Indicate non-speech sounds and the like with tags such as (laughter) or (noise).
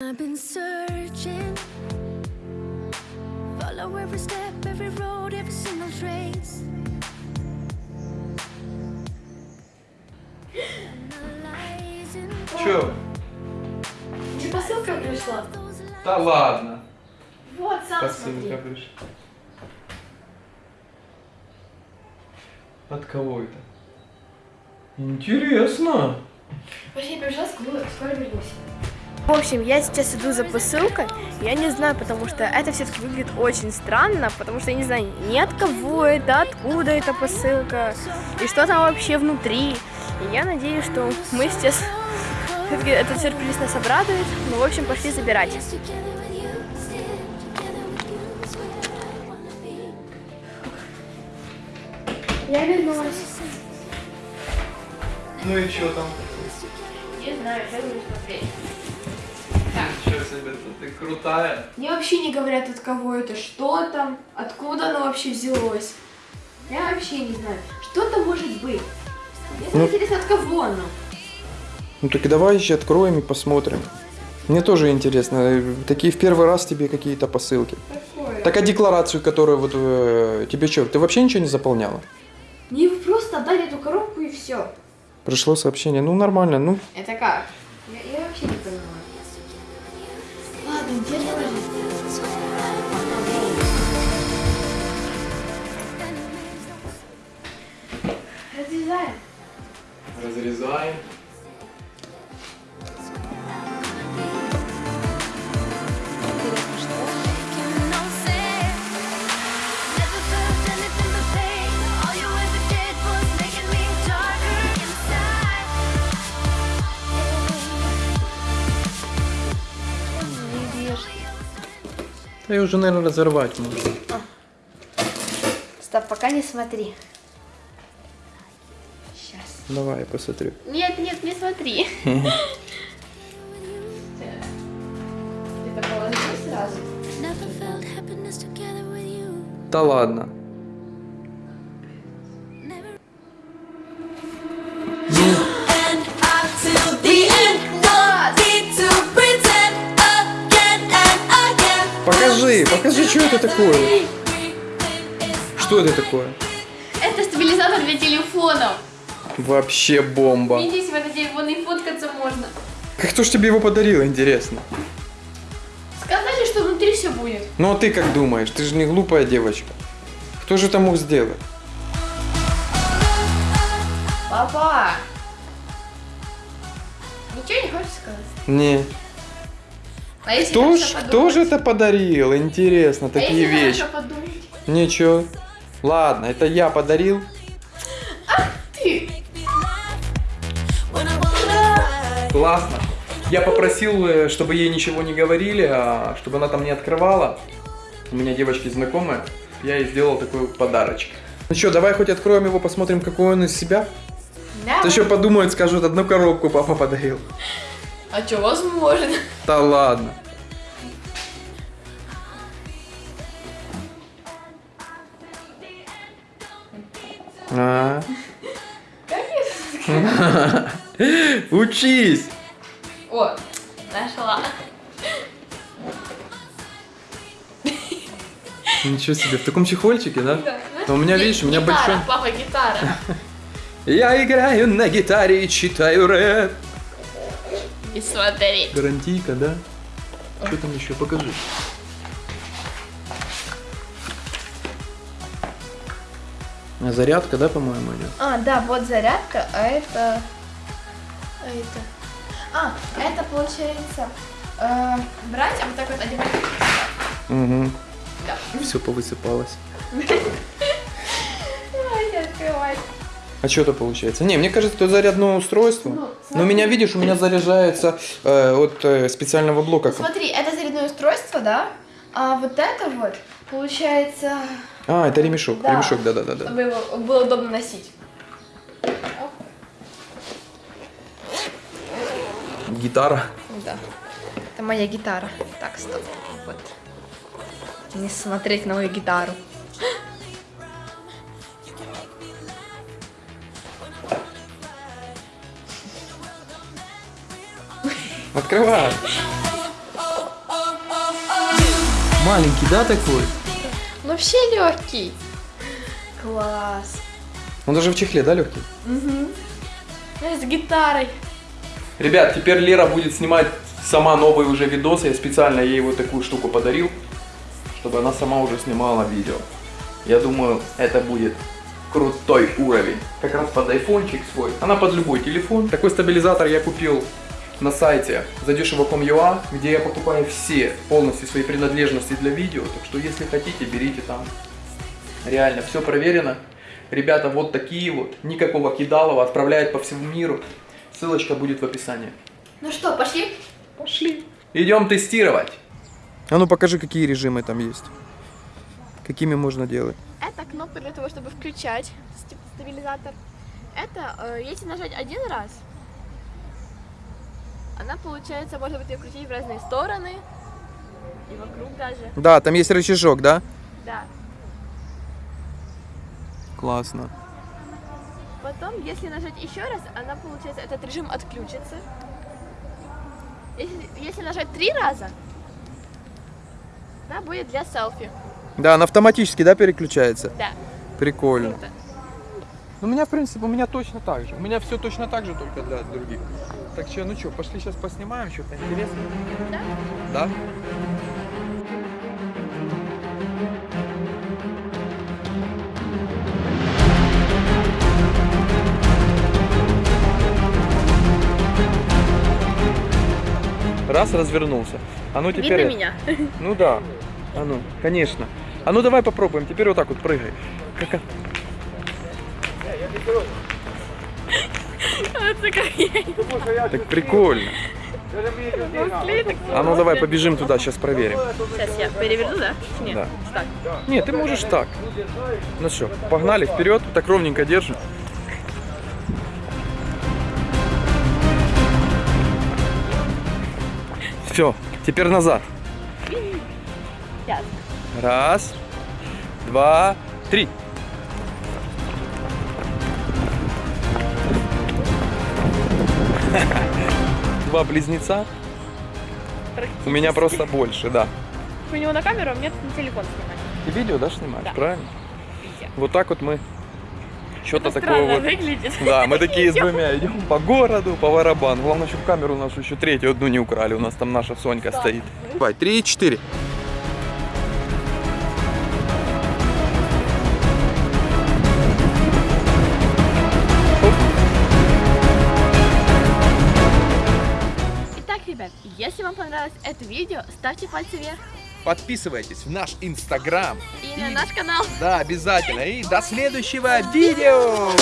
I've been searching, follow every step, every road, every single trace. Чё? Тебе посылка пришла? Да ладно. Вот, сам Посылка смотри. пришла. От кого это? Интересно. Вообще, я пришла, скоро, скоро вернусь. В общем, я сейчас иду за посылкой. Я не знаю, потому что это все-таки выглядит очень странно, потому что я не знаю ни от кого это, откуда эта посылка, и что там вообще внутри. И я надеюсь, что мы сейчас все-таки этот сюрприз нас обрадует. Ну, в общем, пошли забирать. Я вернулась. Ну и что там? Не знаю, я буду смотреть. Себе, ты, ты крутая. Мне вообще не говорят, от кого это, что там, откуда оно вообще взялось. Я вообще не знаю. Что это может быть? Мне Ну. интересно, от кого оно. Ну так и давай еще откроем и посмотрим. Мне тоже интересно, э, такие в первый раз тебе какие-то посылки. Какое? Так а декларацию, которую вот э, тебе что, ты вообще ничего не заполняла? Мне просто отдали эту коробку и все. Пришло сообщение, ну нормально, ну Это как? Да и уже, наверное, разорвать можно. Стоп, пока не смотри. Сейчас. Давай, я посмотрю. Нет, нет, не смотри. (laughs) Ты так что это такое. Что это такое? Это стабилизатор для телефонов. Вообще бомба. Видите, в этот телефон и фоткаться можно. Как кто ж тебе его подарил, интересно? Сказали, что внутри все будет. Ну а ты как думаешь? Ты же не глупая девочка. Кто же это мог сделать? Папа! Ничего не хочешь сказать? Не. А если Кто ж, кто же это подарил? Интересно, А такие если вещи. Ничего. Ладно, это я подарил. Ты! Классно. Я попросил, э, чтобы ей ничего не говорили, а чтобы она там не открывала. У меня девочки знакомые. Я ей сделал такой подарочек. Ну что, давай хоть откроем его, посмотрим, какой он из себя. Да. Еще подумают, скажут, одну коробку папа подарил. А что, возможно? Да ладно. А. (laughs) Учись! О, нашла. Ничего себе, в таком чехольчике, да? Но у меня, видишь, у меня гитара, большой... папа, гитара. (laughs) Я играю на гитаре и читаю рэп. И смотри. Гарантийка, да? Что там еще? Покажи. А Зарядка, да, по-моему, идет? А, да, вот зарядка, а это... А это... А, это получается... э, брать, а вот так вот одевать. Угу. Да. Все повысыпалось. (laughs) Давайте открывать. А что это получается? Не, мне кажется, это зарядное устройство. Ну, Но у меня, видишь, у меня заряжается э, от э, специального блока. Смотри, это зарядное устройство, да? А вот это вот, получается, А, это ремешок. Да. Ремешок, да-да-да. чтобы его было удобно носить. Гитара. Да. Это моя гитара. Так, стоп. Вот. Не смотреть на мою гитару. Открывай. Маленький, да, такой? Вообще легкий. Класс. Он даже в чехле, да, легкий? С гитарой. Ребят, теперь Лера будет снимать сама новые уже видосы. Я специально ей вот такую штуку подарил, чтобы она сама уже снимала видео. Я думаю, это будет крутой уровень. Как раз под айфончик свой. Она под любой телефон. Такой стабилизатор я купил на сайте задешево.com.ua, где я покупаю все полностью свои принадлежности для видео. Так что если хотите, берите там. Реально, все проверено. Ребята вот такие вот, никакого кидалова, отправляют по всему миру. Ссылочка будет в описании. Ну что, пошли? Пошли. Идем тестировать. А ну покажи, какие режимы там есть. Какими можно делать. Это кнопка для того, чтобы включать ст- стабилизатор. Это, э, если нажать один раз, она, получается, может быть ее крутить в разные стороны. И вокруг даже. Да, там есть рычажок, да? Да. Классно. Потом, если нажать еще раз, она, получается, этот режим отключится. Если, если нажать три раза, она будет для селфи. Да, она автоматически, да, переключается? Да, Прикольно. круто. У меня, в принципе, у меня точно так же. У меня все точно так же, только для других. Так что, ну что, пошли сейчас поснимаем что-то интересное. Да? Да? Раз развернулся. А ну теперь. Видно меня? Ну да. А ну, конечно. А ну давай попробуем. Теперь вот так вот прыгай. Как... Так прикольно. А ну давай побежим туда, сейчас проверим. Сейчас я переверну, да? Нет. Да. Так. Нет, ты можешь так. Ну что, погнали вперед, так ровненько держим. Все, теперь назад. Раз, два, три. Два близнеца. У меня просто больше, да. У него на камеру, а мне на телефон снимать. Ты видео, да, снимаешь? Да. Правильно? Видео. Вот так вот мы что-то такое вот. выглядит. Да, мы (laughs) такие с двумя идем по городу, по барабану. Главное, чтобы камеру нашу еще третью одну не украли. У нас там наша Сонька стоит. Давай, три, четыре. Понравилось это видео, ставьте пальцы вверх. Подписывайтесь в наш инстаграм. И на наш канал. Да, обязательно. И до следующего видео.